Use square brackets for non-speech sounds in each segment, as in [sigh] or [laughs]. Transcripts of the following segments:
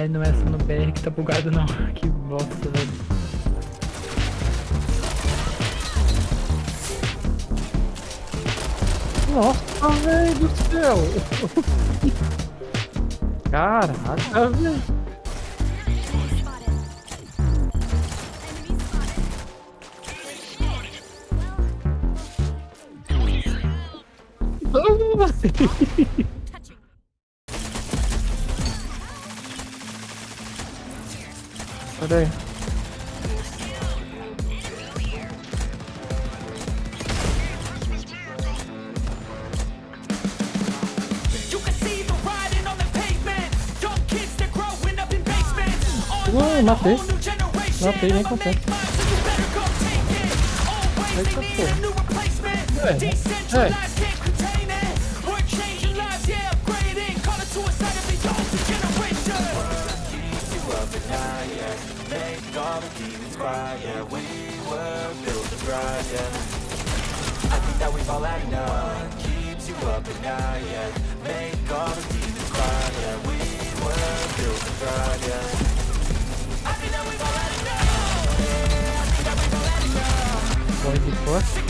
É, não é só no BR que tá bugado não. [laughs] Que bosta, velho. Nossa, velho do céu! [laughs] Caraca, velho! Cadê? [laughs] so you better go take it. Always Eita, they need pô. a. É, make all the demons cry. Yeah, we were built to thrive, yeah. I think that we've all had enough. What keeps you up at night, yeah? Make all the demons cry. Yeah, we were built to thrive, yeah. That I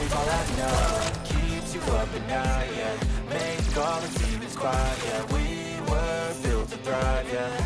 I we've all had enough. Keeps you up at night, yeah. Make all the demons cry, yeah. We were built to thrive, yeah.